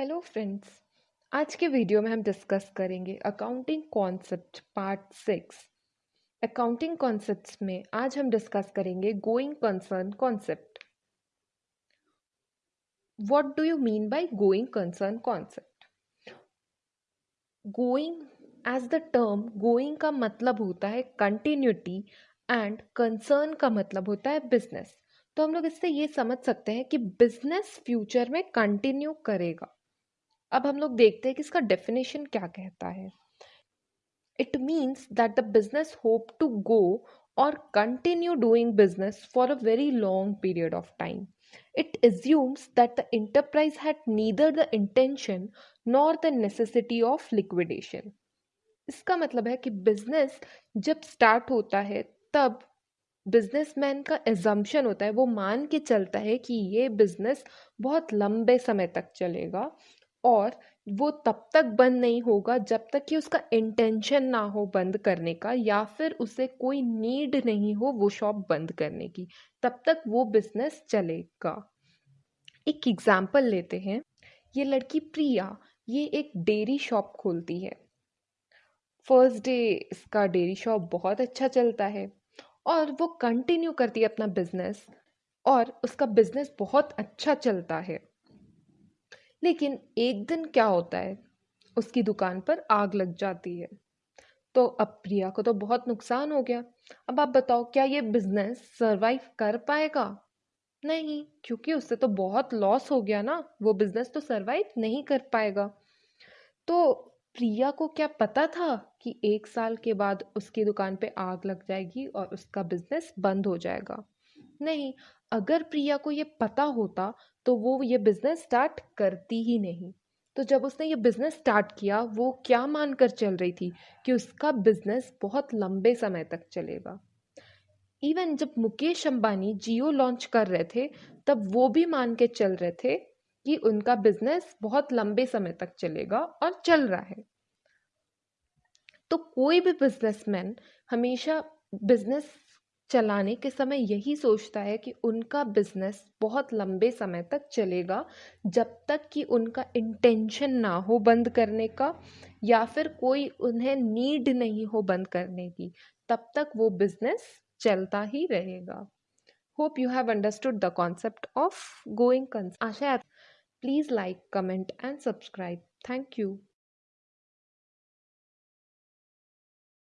Friends आज के video में हम डिस्कस करेंगे accounting concept part six accounting concepts में आज हम डिस्कस करेंगे going concern concept what do you mean by going concern concept going as the term going का मतलब होता है कंटिन्यूटी एंड कंसर्न का मतलब होता है बिज़नेस तो हम लोग इससे ये समझ सकते हैं कि बिज़नेस फ्यूचर में कंटिन्यू करेगा। अब हम लोग देखते हैं कि इसका डेफिनेशन क्या कहता है। It means that the business hope to go और continue doing business for a very long period of time it assumes that the enterprise had neither the intention nor the necessity of liquidation इसका मतलब है कि business जब start होता है, तब businessman का एजम्पन होता है, वो मान के चलता है कि ये बिज़नेस बहुत लंबे समय तक चलेगा। और वो तब तक बंद नहीं होगा जब तक कि उसका इंटेंशन ना हो बंद करने का या फिर उसे कोई नीड नहीं हो वो शॉप बंद करने की। तब तक वो बिज़नेस चलेगा। एक एग्ज़ाम्पल लेते हैं। ये लड़की प्रिया, ये एक डेयरी शॉप खोलती है। फ़र्स्ट डे इसका डेयरी शॉप बहुत अच्छा चलता है और वो कंटिन्यू करती है अपना बिज़नेस और उसका बिज़नेस बहुत अच्छा चलता है। लेकिन एक दिन क्या होता है? उसकी दुकान पर आग लग जाती है। तो अब प्रिया को तो बहुत नुकसान हो गया। अब आप बताओ, क्या ये बिज़नेस सरवाइव कर पाएगा? नहीं, क्योंकि उससे तो बहुत लॉस हो गया ना। वो बिज़नेस तो सरवाइव नहीं कर पाएगा। तो प्रिया को क्या पता था कि एक साल के बाद उसकी दुकान पे आग लग जाएगी और उसका बिज़नेस बंद हो जाएगा? नहीं, अगर प्रिया को ये पता होता तो वो ये बिज़नेस स्टार्ट करती ही नहीं। तो जब उसने ये बिज़नेस स्टार्ट किया, वो क्या मानकर चल रही थी कि उसका बिज़नेस बहुत लंबे समय तक चलेगा? इवन जब मुकेश अंबानी जियो लॉन्च कर रहे थे, तब वो भी मान के चल रहे थे कि उनका बिज़नेस बहुत लंबे समय तक चलेगा और चल रहा है। तो कोई भी बिजनेसमैन हमेशा बिज़नेस चलाने के समय यही सोचता है कि उनका बिज़नेस बहुत लंबे समय तक चलेगा, जब तक कि उनका इंटेंशन ना हो बंद करने का, या फिर कोई उन्हें नीड नहीं हो बंद करने की, तब तक वो बिज़नेस चलता ही रहेगा। Hope you have understood the concept of going concern Asha please like comment and subscribe thank you